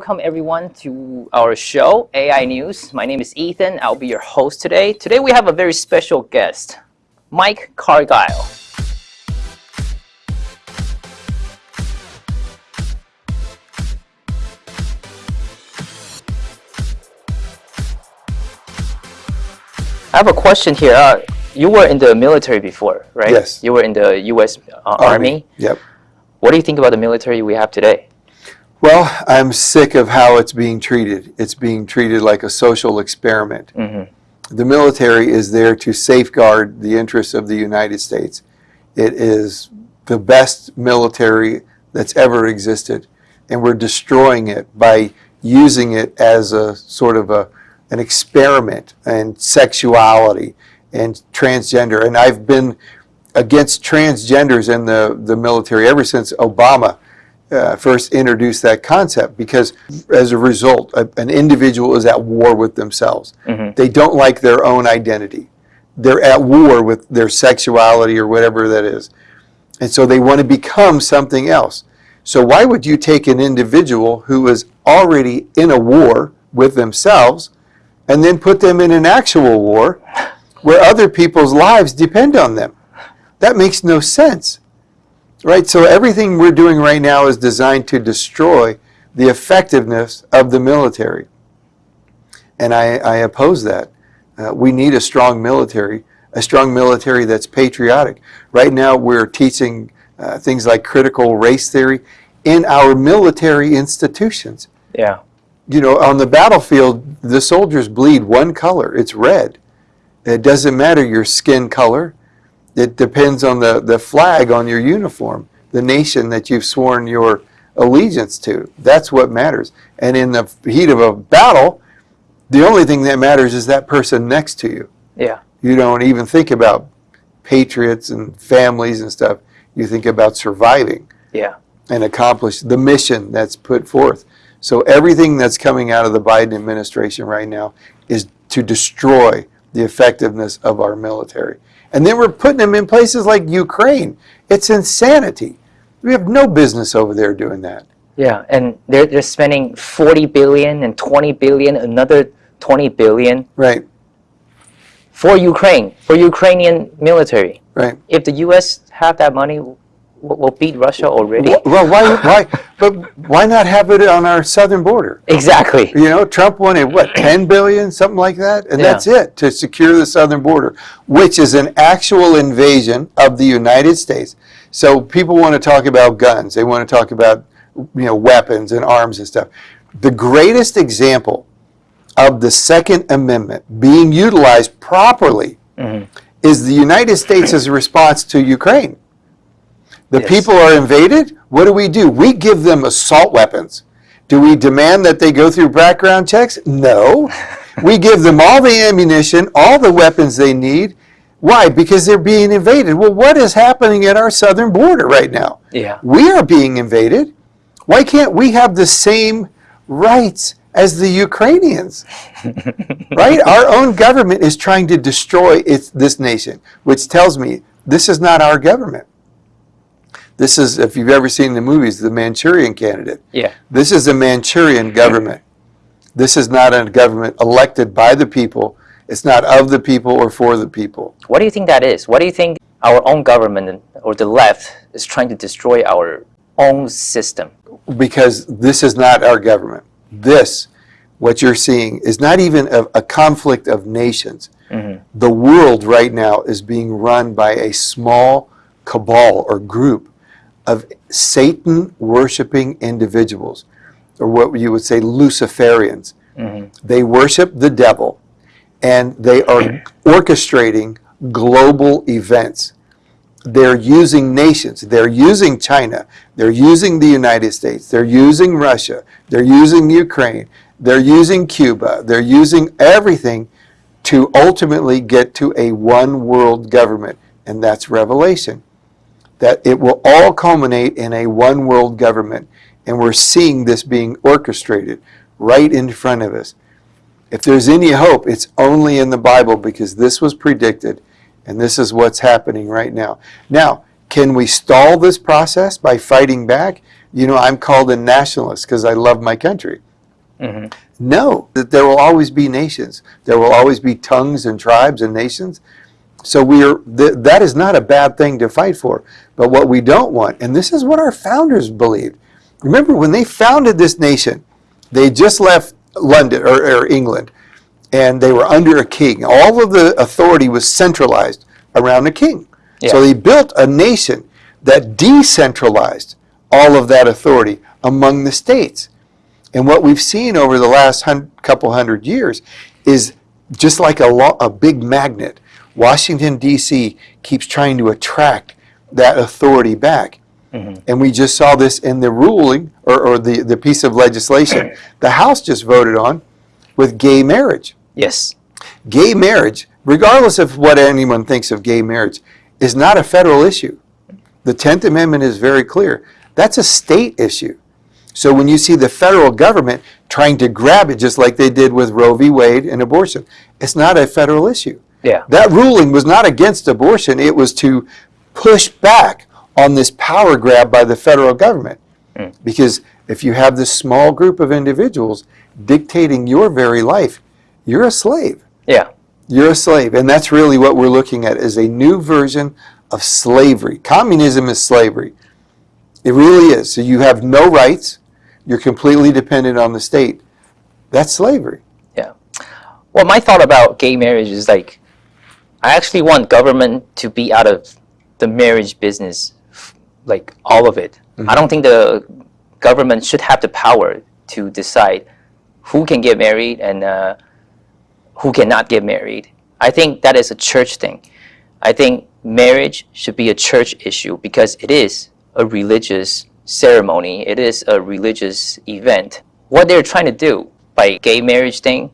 welcome everyone to our show, AI News. My name is Ethan. I'll be your host today. Today we have a very special guest, Mike Cargile. I have a question here. Uh, you were in the military before, right? Yes. You were in the U.S. Uh, Army. Army. Yep. What do you think about the military we have today? Well, I'm sick of how it's being treated. It's being treated like a social experiment. Mm -hmm. The military is there to safeguard the interests of the United States. It is the best military that's ever existed, and we're destroying it by using it as a sort of a an experiment and sexuality and transgender. And I've been against transgenders in the, the military ever since Obama uh, first introduced that concept because as a result, a, an individual is at war with themselves. Mm -hmm. They don't like their own identity. They're at war with their sexuality or whatever that is. And so they want to become something else. So why would you take an individual who is already in a war with themselves and then put them in an actual war where other people's lives depend on them. That makes no sense. Right? So everything we're doing right now is designed to destroy the effectiveness of the military. And I, I oppose that. Uh, we need a strong military, a strong military that's patriotic. Right now we're teaching uh, things like critical race theory in our military institutions. Yeah you know, on the battlefield, the soldiers bleed one color. It's red. It doesn't matter your skin color. It depends on the, the flag on your uniform, the nation that you've sworn your allegiance to. That's what matters. And in the heat of a battle, the only thing that matters is that person next to you. Yeah. You don't even think about patriots and families and stuff. You think about surviving. Yeah. And accomplish the mission that's put forth. So everything that's coming out of the Biden administration right now is to destroy the effectiveness of our military. And then we're putting them in places like Ukraine. It's insanity. We have no business over there doing that. Yeah, and they're, they're spending 40 billion and 20 billion, another 20 billion. Right. For Ukraine, for Ukrainian military. Right. If the U.S. have that money, will beat Russia already. Well, why, why, but why not have it on our southern border? Exactly. You know, Trump wanted what, 10 billion, something like that, and yeah. that's it to secure the southern border, which is an actual invasion of the United States. So people want to talk about guns. They want to talk about, you know, weapons and arms and stuff. The greatest example of the Second Amendment being utilized properly mm -hmm. is the United States' response to Ukraine. The yes. people are invaded. What do we do? We give them assault weapons. Do we demand that they go through background checks? No. we give them all the ammunition, all the weapons they need. Why? Because they're being invaded. Well, what is happening at our southern border right now? Yeah. We are being invaded. Why can't we have the same rights as the Ukrainians? right? Our own government is trying to destroy its, this nation, which tells me this is not our government. This is, if you've ever seen the movies, the Manchurian candidate. Yeah. This is a Manchurian government. This is not a government elected by the people. It's not of the people or for the people. What do you think that is? What do you think our own government or the left is trying to destroy our own system? Because this is not our government. This, what you're seeing, is not even a, a conflict of nations. Mm -hmm. The world right now is being run by a small cabal or group of Satan worshiping individuals, or what you would say Luciferians. Mm -hmm. They worship the devil and they are orchestrating global events. They're using nations. They're using China. They're using the United States. They're using Russia. They're using Ukraine. They're using Cuba. They're using everything to ultimately get to a one world government. And that's Revelation that it will all culminate in a one world government. And we're seeing this being orchestrated right in front of us. If there's any hope, it's only in the Bible because this was predicted and this is what's happening right now. Now, Can we stall this process by fighting back? You know, I'm called a nationalist because I love my country. Mhm. No, that there will always be nations. There will always be tongues and tribes and nations. So we are th- that is not a bad thing to fight for. But what we don't want, and this is what our founders believed. Remember when they founded this nation, they just left London or, or England, and they were under a king. All of the authority was centralized around a king. So they built a nation that decentralized all of that authority among the states. And what we've seen over the last couple hundred years is just like a, a big magnet. Washington, D.C. keeps trying to attract that authority back. Mm-hmm. And we just saw this in the ruling or, or the, the piece of legislation the House just voted on with gay marriage. Yes. Gay marriage, regardless of what anyone thinks of gay marriage, is not a federal issue. The 10th Amendment is very clear. That's a state issue. So when you see the federal government trying to grab it, just like they did with Roe v. Wade and abortion, it's not a federal issue. Yeah. That ruling was not against abortion, it was to push back on this power grab by the federal government. Hmm. Because if you have this small group of individuals dictating your very life, you're a slave. Yeah. You're a slave. And that's really what we're looking at is a new version of slavery. Communism is slavery. It really is. So you have no rights. You're completely dependent on the state. That's slavery. Yeah. Well, my thought about gay marriage is like, I actually want government to be out of the marriage business, like all of it. I don't think the government should have the power to decide who can get married and uh, who cannot get married. I think that is a church thing. I think marriage should be a church issue because it is a religious ceremony. It is a religious event. What they're trying to do by gay marriage thing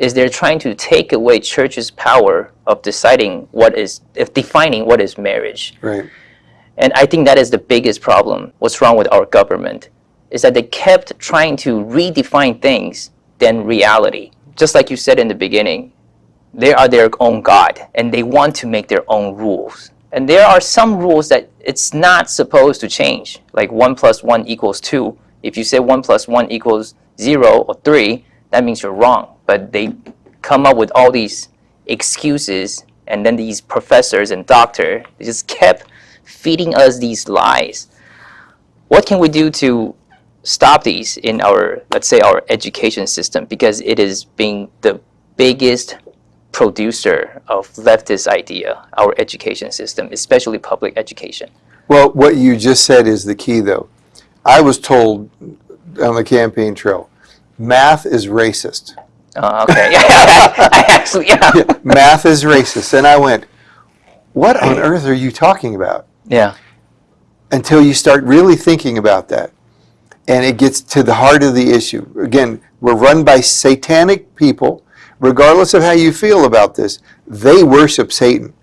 is they're trying to take away church's power of deciding what is, of defining what is marriage. Right. And I think that is the biggest problem. What's wrong with our government is that they kept trying to redefine things than reality. Just like you said in the beginning, they are their own God and they want to make their own rules. And there are some rules that it's not supposed to change, like 1 plus 1 equals 2. If you say 1 plus 1 equals 0 or 3, that means you're wrong. But they come up with all these excuses, and then these professors and doctors they just kept feeding us these lies. What can we do to stop these in our, let's say, our education system? Because it is being the biggest producer of leftist idea, our education system, especially public education. Well, what you just said is the key, though. I was told on the campaign trail, math is racist. Uh, okay. I actually, yeah. math is racist. And I went, what on earth are you talking about? Yeah. Until you start really thinking about that. And it gets to the heart of the issue. Again, we're run by satanic people. Regardless of how you feel about this, they worship Satan.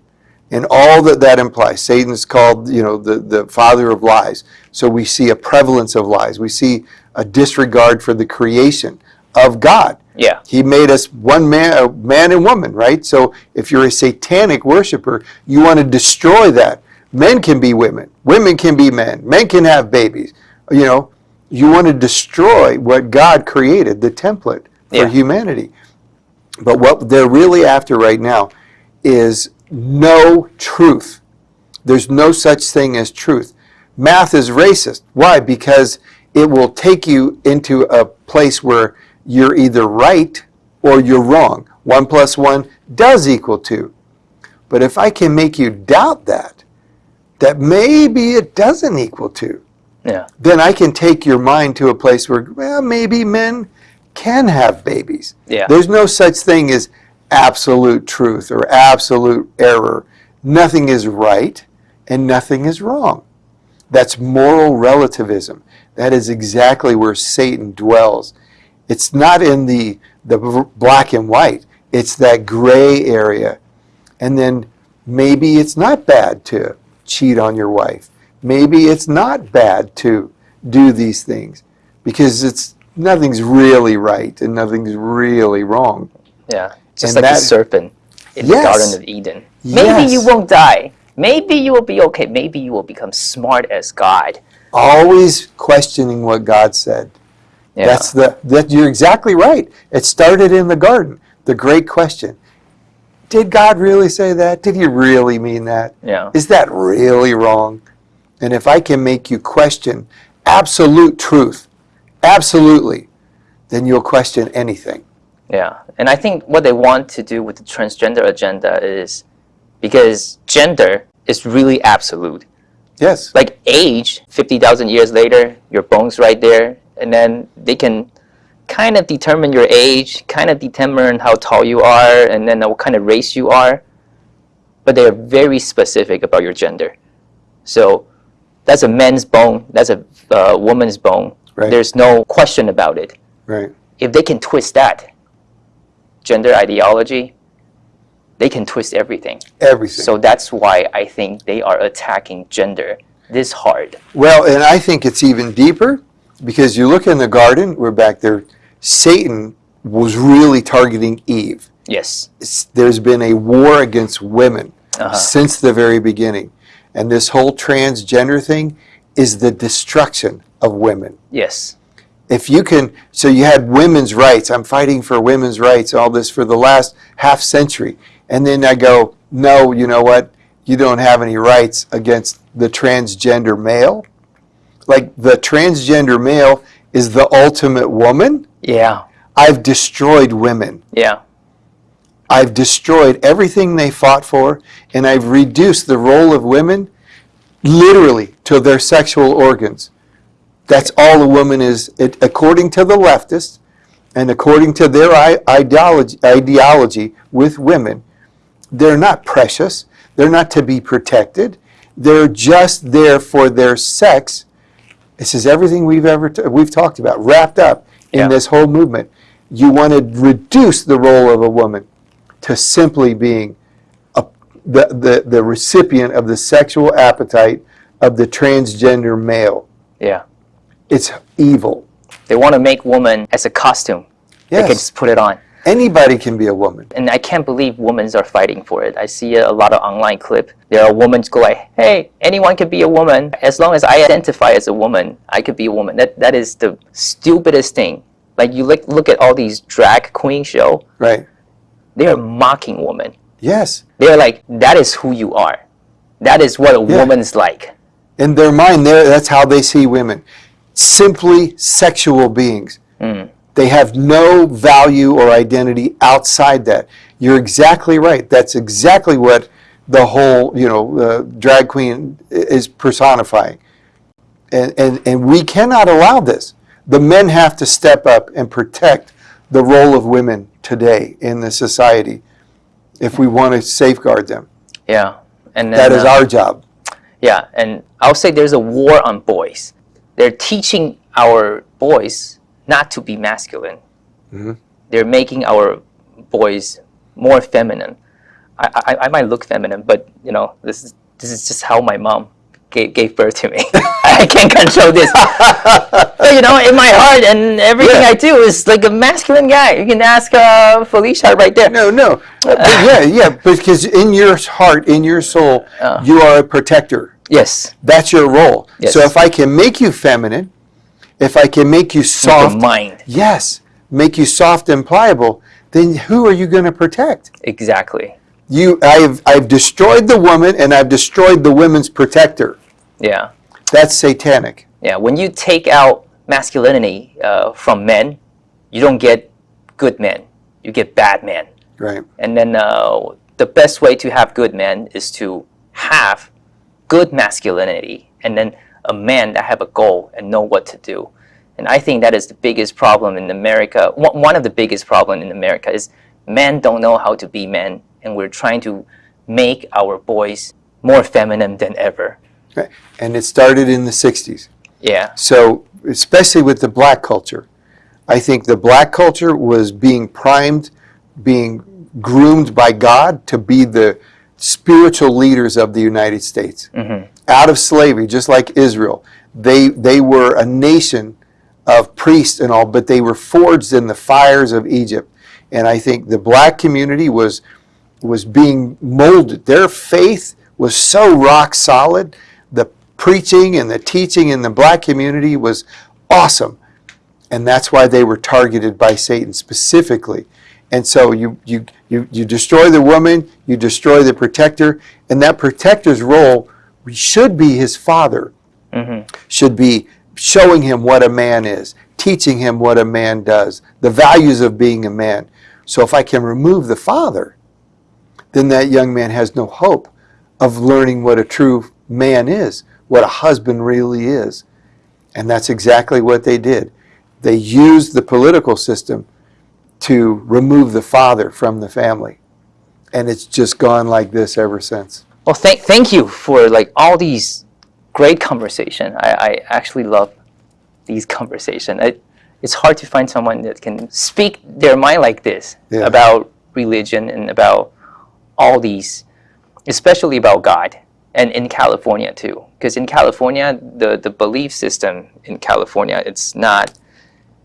And all that that implies. Satan's called, you know, the, the father of lies. So we see a prevalence of lies. We see a disregard for the creation of God. Yeah. He made us one man, man and woman, right? So if you're a satanic worshiper, you want to destroy that. Men can be women, women can be men, men can have babies. You know, you want to destroy what God created, the template for Yeah. humanity. But what they're really after right now is no truth. There's no such thing as truth. Math is racist. Why? Because it will take you into a place where you're either right or you're wrong. One plus one does equal two. But if I can make you doubt that, that maybe it doesn't equal two, Yeah. then I can take your mind to a place where, well, maybe men can have babies. Yeah. There's no such thing as absolute truth or absolute error. Nothing is right and nothing is wrong. That's moral relativism. That is exactly where Satan dwells. It's not in the, the black and white, it's that gray area. And then maybe it's not bad to cheat on your wife. Maybe it's not bad to do these things because it's nothing's really right and nothing's really wrong. Yeah. Just And like the that- serpent in Yes. the Garden of Eden. Maybe Yes. you won't die. maybe you will be okay. Maybe you will become smart as God. Always questioning what God said. Yeah. That's the that you're exactly right. It started in the garden. The great question. Did God really say that? Did he really mean that? yeah. Is that really wrong? And if I can make you question absolute truth, absolutely, then you'll question anything. Yeah, and I think what they want to do with the transgender agenda is because gender is really absolute. Yes. Like age, 50,000 years later, your bones right there, and then they can kind of determine your age, kind of determine how tall you are, and then what kind of race you are. But they are very specific about your gender. So that's a man's bone, that's a uh, woman's bone. Right. There's no question about it. Right. if they can twist that gender ideology, they can twist everything. Everything. So that's why I think they are attacking gender this hard. Well, and I think it's even deeper because you look in the garden, we're back there, Satan was really targeting Eve. Yes. It's- There's been a war against women Uh-huh. since the very beginning. And this whole transgender thing is the destruction of women. Yes. If you can, so you had women's rights, I'm fighting for women's rights, all this for the last half century. And then I go, no, you know what? You don't have any rights against the transgender male. Like the transgender male is the ultimate woman. Yeah. I've destroyed women. Yeah. I've destroyed everything they fought for, and I've reduced the role of women literally to their sexual organs. That's all a woman is, it, according to the leftists, and according to their ideology, ideology with women. They're not precious. They're not to be protected. They're just there for their sex. This is everything we've ever t- we've talked about, wrapped up in Yeah. this whole movement. You want to reduce the role of a woman to simply being a, the, the, the recipient of the sexual appetite of the transgender male. Yeah. It's evil. They want to make woman as a costume. Yes. They can just put it on. Anybody can be a woman. And I can't believe women are fighting for it. I see a lot of online clip. There are women go like, "Hey, anyone can be a woman as long as I identify as a woman. I could be a woman." That that is the stupidest thing. Like you look look at all these drag queen show. Right. They are mocking women. Yes. They're like, "That is who you are. That is what a Yeah. woman's like." In their mind, that's how they see women. Simply sexual beings. Mm. They have no value or identity outside that. You're exactly right. That's exactly what the whole, you know, uh, drag queen is personifying. And, and, and we cannot allow this. The men have to step up and protect the role of women today in the society if we want to safeguard them. Yeah. And then, That is uh, our job. Yeah, and I'll say there's a war on boys. They're teaching our boys not to be masculine. Mhm. They're making our boys more feminine. I, I, I might look feminine, but you know, this is this is just how my mom gave, gave birth to me. I can't control this. But, you know, in my heart and everything Yeah. I do is like a masculine guy. You can ask uh, Felicia right there. No, no. Uh, yeah, yeah, because in your heart, in your soul, Uh. you are a protector. Yes, That's your role. Yes. So if I can make you feminine, if I can make you the soft, mind. yes, make you soft and pliable, then who are you going to protect? Exactly. You, I've, I've destroyed the woman and I've destroyed the women's protector. Yeah. That's satanic. Yeah, when you take out masculinity uh, from men, you don't get good men. You get bad men. Right. And then uh, the best way to have good men is to have good masculinity and then a man that have a goal and know what to do. And I think that is the biggest problem in America. One one of the biggest problem in America is men don't know how to be men, and we're trying to make our boys more feminine than ever. right. And it started in the 60s. Yeah. So, especially with the black culture, I think the black culture was being primed, being groomed by God to be the spiritual leaders of the United States. hmm Out of slavery, just like Israel, they, they were a nation of priests and all, but they were forged in the fires of Egypt. And I think the black community was, was being molded. Their faith was so rock solid. The preaching and the teaching in the black community was awesome. And that's why they were targeted by Satan specifically. And so you, you, you, you destroy the woman, you destroy the protector, and that protector's role should be his father, mm-hmm. should be showing him what a man is, teaching him what a man does, the values of being a man. So if I can remove the father, then that young man has no hope of learning what a true man is, what a husband really is. And that's exactly what they did. They used the political system to remove the father from the family. And it's just gone like this ever since. Well, thank thank you for like all these great conversation. I, I actually love these conversation. It, it's hard to find someone that can speak their mind like this Yeah. about religion and about all these, especially about God and in California too. Because in California, the, the belief system in California, it's not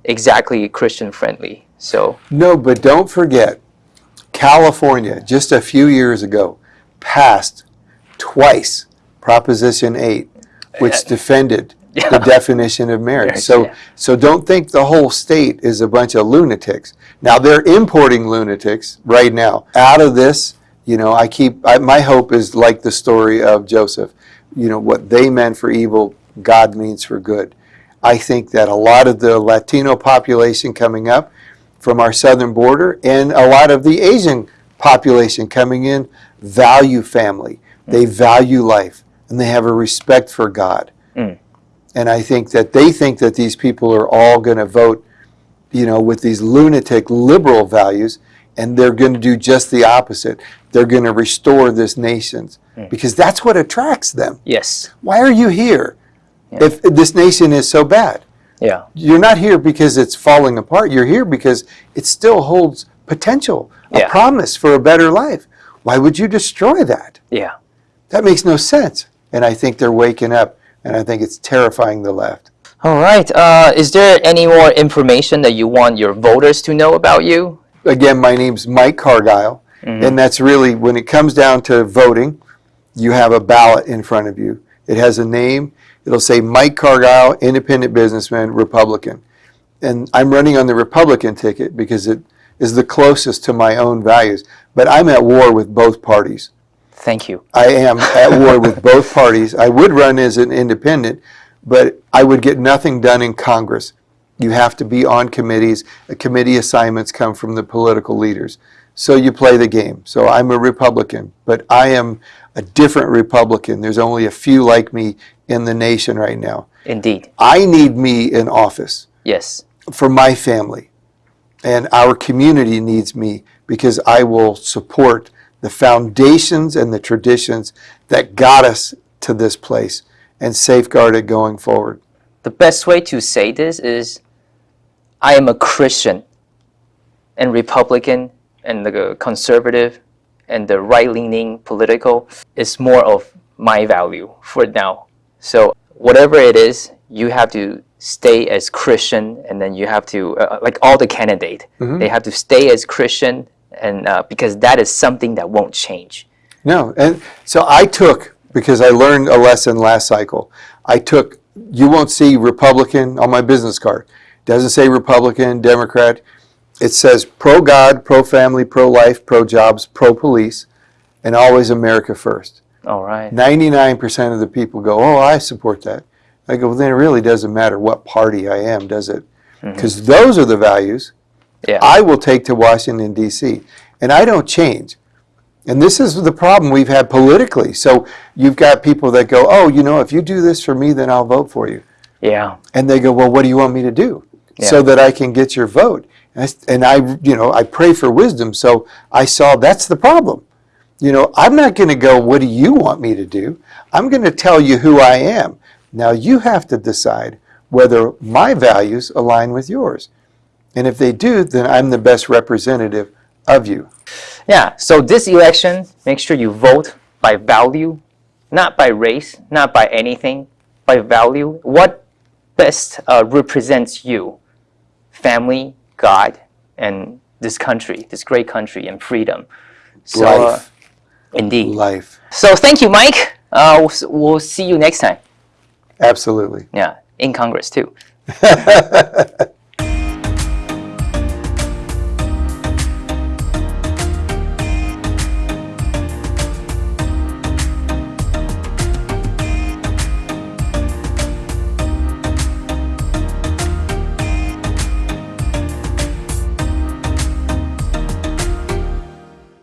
exactly Christian friendly. So No, but don't forget, California, just a few years ago, passed twice Proposition 8, which defended Yeah. the definition of marriage. So, yeah. so don't think the whole state is a bunch of lunatics. Now, they're importing lunatics right now. Out of this, you know, I keep, I, my hope is like the story of Joseph. You know, what they meant for evil, God means for good. I think that a lot of the Latino population coming up from our southern border and a lot of the Asian population coming in value family. They value life and they have a respect for God. Mm. And I think that they think that these people are all going to vote, you know, with these lunatic liberal values and they're going to do just the opposite. They're going to restore this nation because that's what attracts them. yes, Why are you here Yeah. if this nation is so bad? yeah, You're not here because it's falling apart. You're here because it still holds potential, a Yeah. promise for a better life. Why would you destroy that? yeah. That makes no sense. And I think they're waking up, and I think it's terrifying the left. All right. Uh, is there any more information that you want your voters to know about you? Again, my name's Mike Cargile, and that's really when it comes down to voting, you have a ballot in front of you. It has a name. It'll say Mike Cargile, independent businessman, Republican. And I'm running on the Republican ticket because it is the closest to my own values. But I'm at war with both parties. Thank you. I am at war with both parties. I would run as an independent, but I would get nothing done in Congress. You have to be on committees. Committee assignments come from the political leaders. So you play the game. So I'm a Republican, but I am a different Republican. There's only a few like me in the nation right now. Indeed. I need me in office Yes. for my family. And our community needs me because I will support the foundations and the traditions that got us to this place and safeguard it going forward. The best way to say this is I am a Christian and Republican and the conservative and the right-leaning political is more of my value for now. So whatever it is, you have to stay as Christian and then you have to, uh, like all the candidate, they have to stay as Christian and uh, because that is something that won't change. No, and so I took, because I learned a lesson last cycle, I took, you won't see Republican on my business card. Doesn't say Republican, Democrat. It says pro God, pro family, pro life, pro jobs, pro police, and always America first. All right. 99% of the people go, oh, I support that. I go, well, then it really doesn't matter what party I am, does it? Because those are the values Yeah. I will take to Washington, D.C., and I don't change. And this is the problem we've had politically. So you've got people that go, oh, you know, if you do this for me, then I'll vote for you. yeah. And they go, well, what do you want me to do? Yeah. So that I can get your vote. And I, s- and I, you know, I pray for wisdom. So I saw that's the problem. You know, I'm not going to go, what do you want me to do? I'm going to tell you who I am. Now you have to decide whether my values align with yours. And if they do, then I'm the best representative of you. Yeah, so this election, make sure you vote by value, not by race, not by anything, by value. What best uh, represents you? Family, God, and this country, this great country, and freedom. So, uh, Life. Indeed. life. So thank you, Mike. Uh, we'll, we'll see you next time. Absolutely. Yeah, in Congress too.